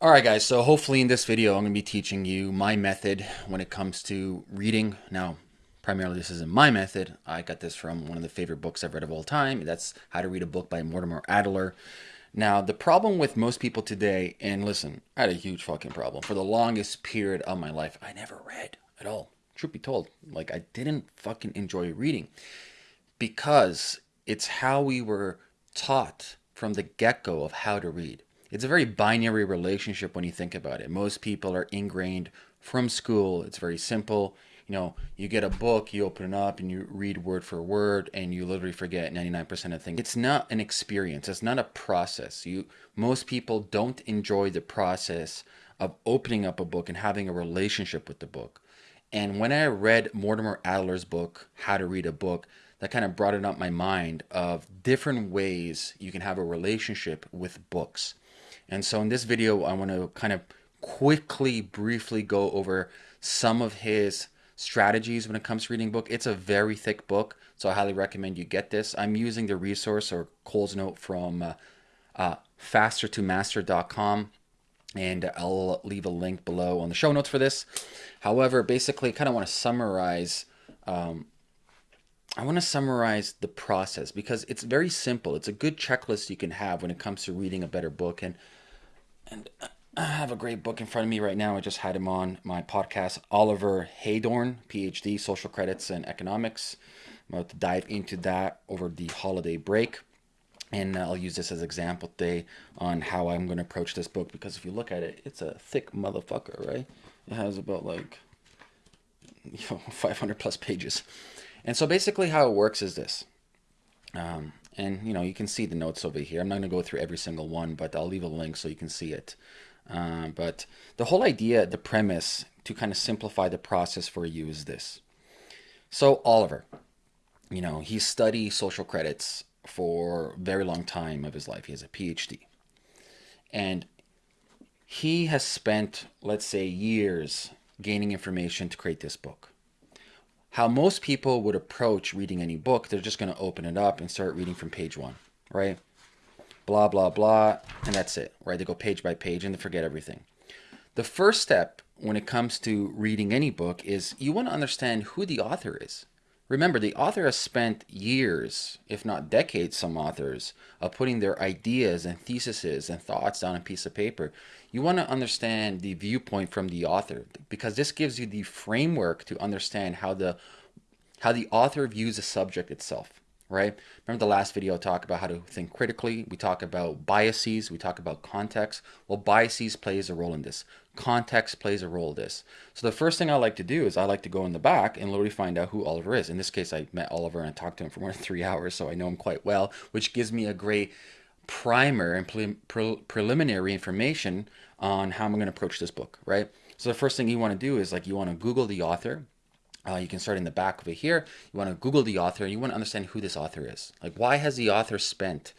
All right, guys, so hopefully in this video, I'm going to be teaching you my method when it comes to reading. Now, primarily this isn't my method. I got this from one of the favorite books I've read of all time. That's How to Read a Book by Mortimer Adler. Now, the problem with most people today, and listen, I had a huge fucking problem. For the longest period of my life, I never read at all. Truth be told, like I didn't fucking enjoy reading because it's how we were taught from the get-go of how to read. It's a very binary relationship when you think about it. Most people are ingrained from school. It's very simple. You know, you get a book, you open it up and you read word for word and you literally forget 99% of things. It's not an experience. It's not a process. You most people don't enjoy the process of opening up a book and having a relationship with the book. And when I read Mortimer Adler's book, How to Read a Book, that kind of brought it up my mind of different ways you can have a relationship with books. And so in this video, I want to kind of quickly, briefly go over some of his strategies when it comes to reading book. It's a very thick book, so I highly recommend you get this. I'm using the resource or Cole's note from uh, uh, faster2master.com and I'll leave a link below on the show notes for this. However, basically, I kind of want to summarize um, I want to summarize the process because it's very simple. It's a good checklist you can have when it comes to reading a better book. And and I have a great book in front of me right now. I just had him on my podcast, Oliver Heydorn, PhD, Social Credits and Economics. I'm about to dive into that over the holiday break. And I'll use this as example today on how I'm going to approach this book because if you look at it, it's a thick motherfucker, right? It has about like you know 500 plus pages. And so basically how it works is this. Um, and you know, you can see the notes over here. I'm not going to go through every single one, but I'll leave a link so you can see it. Uh, but the whole idea, the premise to kind of simplify the process for you is this. So Oliver, you know, he studied social credits for a very long time of his life. He has a PhD. And he has spent, let's say, years gaining information to create this book how most people would approach reading any book, they're just going to open it up and start reading from page one, right? Blah, blah, blah, and that's it, right? They go page by page and they forget everything. The first step when it comes to reading any book is you want to understand who the author is. Remember, the author has spent years, if not decades, some authors, of putting their ideas and theses and thoughts down on a piece of paper. You want to understand the viewpoint from the author because this gives you the framework to understand how the how the author views the subject itself right? Remember the last video I talked about how to think critically. We talk about biases. We talk about context. Well, biases plays a role in this. Context plays a role in this. So the first thing I like to do is I like to go in the back and literally find out who Oliver is. In this case, I met Oliver and I talked to him for more than three hours, so I know him quite well, which gives me a great primer and pre pre preliminary information on how I'm going to approach this book, right? So the first thing you want to do is like you want to Google the author uh, you can start in the back over here. You want to Google the author. And you want to understand who this author is. Like, why has the author spent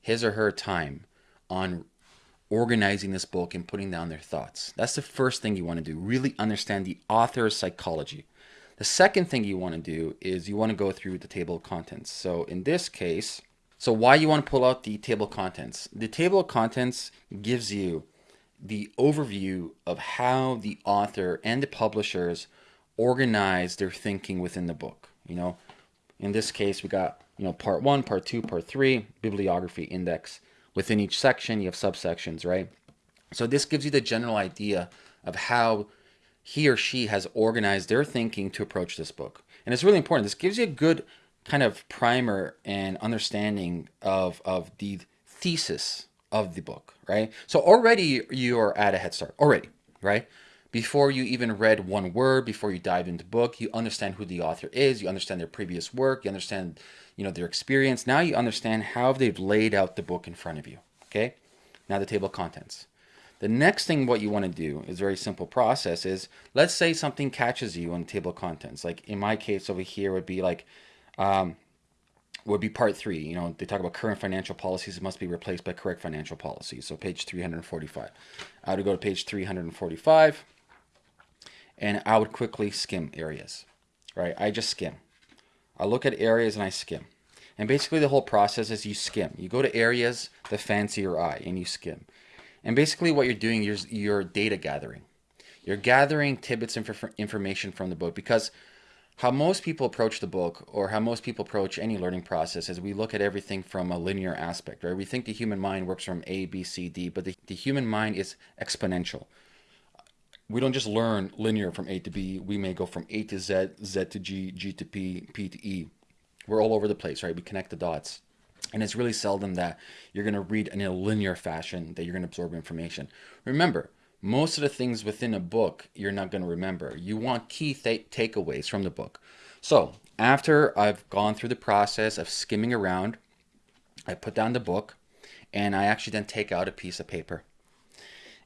his or her time on organizing this book and putting down their thoughts? That's the first thing you want to do. Really understand the author's psychology. The second thing you want to do is you want to go through the table of contents. So in this case, so why you want to pull out the table of contents? The table of contents gives you the overview of how the author and the publishers organize their thinking within the book. You know, in this case, we got, you know, part one, part two, part three, bibliography index. Within each section, you have subsections, right? So this gives you the general idea of how he or she has organized their thinking to approach this book. And it's really important. This gives you a good kind of primer and understanding of, of the thesis of the book, right? So already you're at a head start, already, right? Before you even read one word, before you dive into the book, you understand who the author is, you understand their previous work, you understand, you know, their experience. Now you understand how they've laid out the book in front of you. Okay? Now the table of contents. The next thing what you want to do is very simple process is let's say something catches you on the table of contents. Like in my case over here would be like um, would be part three. You know, they talk about current financial policies must be replaced by correct financial policies. So page 345. I would go to page 345 and I would quickly skim areas, right? I just skim. I look at areas and I skim. And basically the whole process is you skim. You go to areas that fancy your eye and you skim. And basically, what you're doing, you're, you're data gathering. You're gathering tidbits of information from the book because how most people approach the book or how most people approach any learning process is we look at everything from a linear aspect, right? We think the human mind works from A, B, C, D, but the, the human mind is exponential. We don't just learn linear from A to B. We may go from A to Z, Z to G, G to P, P to E. We're all over the place, right? We connect the dots. And it's really seldom that you're going to read in a linear fashion that you're going to absorb information. Remember, most of the things within a book you're not going to remember. You want key takeaways from the book. So, after I've gone through the process of skimming around, I put down the book and I actually then take out a piece of paper.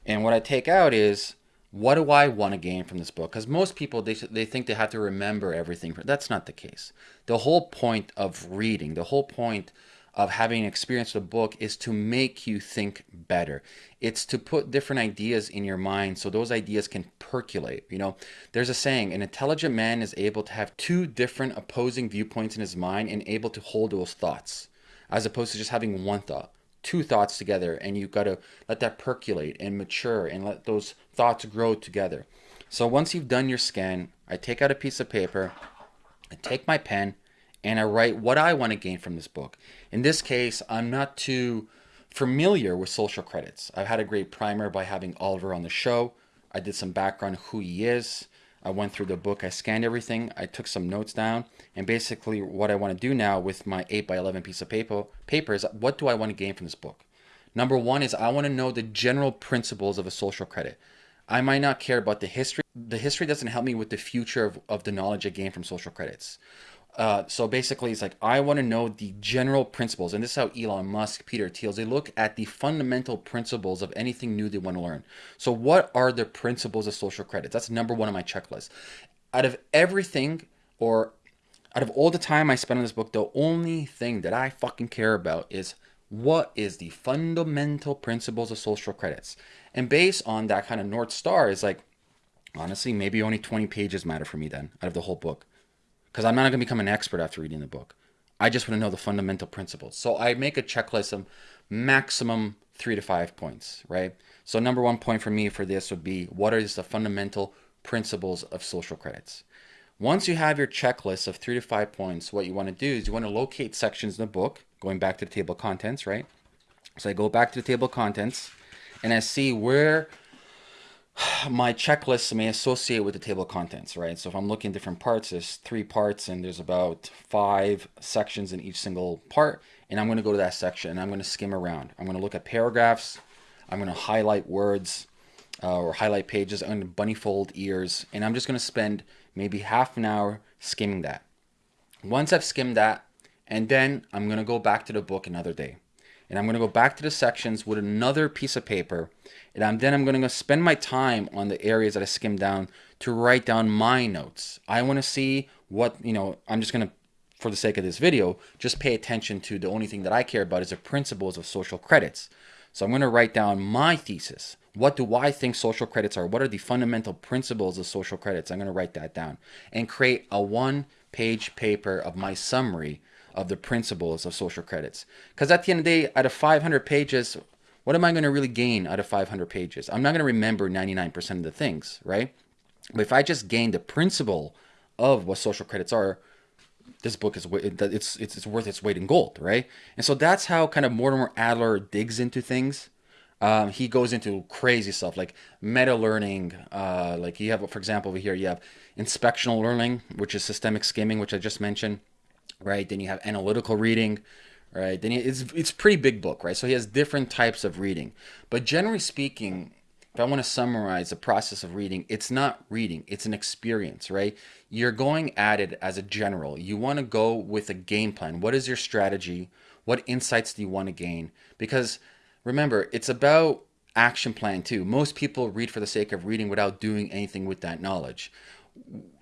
And what I take out is what do I want to gain from this book? Because most people they they think they have to remember everything. That's not the case. The whole point of reading, the whole point of having experienced a book is to make you think better. It's to put different ideas in your mind so those ideas can percolate. You know, there's a saying an intelligent man is able to have two different opposing viewpoints in his mind and able to hold those thoughts as opposed to just having one thought. Two thoughts together, and you've got to let that percolate and mature and let those thoughts grow together. So once you've done your scan, I take out a piece of paper, I take my pen, and I write what I want to gain from this book. In this case, I'm not too familiar with social credits. I've had a great primer by having Oliver on the show. I did some background who he is. I went through the book, I scanned everything, I took some notes down, and basically what I want to do now with my 8 by 11 piece of paper, paper is what do I want to gain from this book? Number one is I want to know the general principles of a social credit. I might not care about the history. The history doesn't help me with the future of, of the knowledge I gain from social credits. Uh, so basically, it's like I want to know the general principles, and this is how Elon Musk, Peter Thiel, they look at the fundamental principles of anything new they want to learn. So, what are the principles of social credit? That's number one on my checklist. Out of everything, or out of all the time I spent on this book, the only thing that I fucking care about is what is the fundamental principles of social credits. And based on that kind of North Star, is like, honestly, maybe only 20 pages matter for me then out of the whole book because I'm not going to become an expert after reading the book. I just want to know the fundamental principles. So I make a checklist of maximum three to five points, right? So number one point for me for this would be what are the fundamental principles of social credits? Once you have your checklist of three to five points, what you want to do is you want to locate sections in the book, going back to the table of contents, right? So I go back to the table of contents and I see where my checklist may associate with the table of contents, right? So if I'm looking at different parts, there's three parts and there's about five sections in each single part. And I'm going to go to that section and I'm going to skim around. I'm going to look at paragraphs. I'm going to highlight words uh, or highlight pages. I'm going to bunny fold ears. And I'm just going to spend maybe half an hour skimming that. Once I've skimmed that, and then I'm going to go back to the book another day and I'm going to go back to the sections with another piece of paper and I'm, then I'm going to spend my time on the areas that I skimmed down to write down my notes. I want to see what, you know, I'm just going to, for the sake of this video, just pay attention to the only thing that I care about is the principles of social credits. So I'm going to write down my thesis. What do I think social credits are? What are the fundamental principles of social credits? I'm going to write that down and create a one page paper of my summary of the principles of social credits. Because at the end of the day, out of 500 pages, what am I going to really gain out of 500 pages? I'm not going to remember 99% of the things, right? But if I just gain the principle of what social credits are, this book is it's it's it's worth its weight in gold, right? And so that's how kind of Mortimer Adler digs into things. Um, he goes into crazy stuff like meta learning. Uh, like you have, for example, over here you have inspectional learning, which is systemic skimming, which I just mentioned right? Then you have analytical reading, right? Then it's it's pretty big book, right? So he has different types of reading. But generally speaking, if I want to summarize the process of reading, it's not reading, it's an experience, right? You're going at it as a general. You want to go with a game plan. What is your strategy? What insights do you want to gain? Because remember, it's about action plan too. Most people read for the sake of reading without doing anything with that knowledge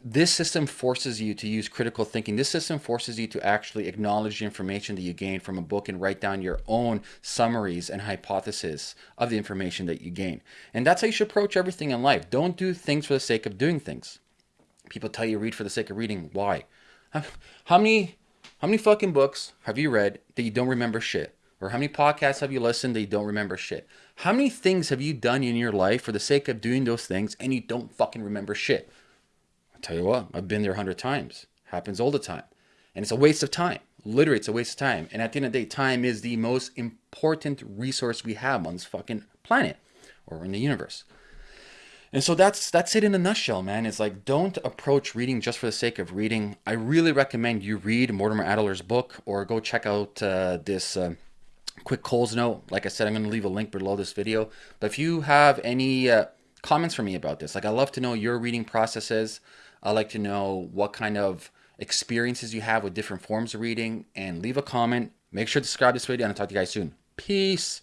this system forces you to use critical thinking. This system forces you to actually acknowledge the information that you gain from a book and write down your own summaries and hypotheses of the information that you gain. And that's how you should approach everything in life. Don't do things for the sake of doing things. People tell you read for the sake of reading. Why? How many how many fucking books have you read that you don't remember shit? Or how many podcasts have you listened that you don't remember shit? How many things have you done in your life for the sake of doing those things and you don't fucking remember shit? I'll tell you what, I've been there a hundred times. Happens all the time. And it's a waste of time. Literally, it's a waste of time. And at the end of the day, time is the most important resource we have on this fucking planet or in the universe. And so that's that's it in a nutshell, man. It's like don't approach reading just for the sake of reading. I really recommend you read Mortimer Adler's book or go check out uh, this uh, quick Coles note. Like I said, I'm going to leave a link below this video. But if you have any uh, comments for me about this, like I love to know your reading processes. I like to know what kind of experiences you have with different forms of reading. And leave a comment. Make sure to subscribe to this video, and I'll talk to you guys soon. Peace.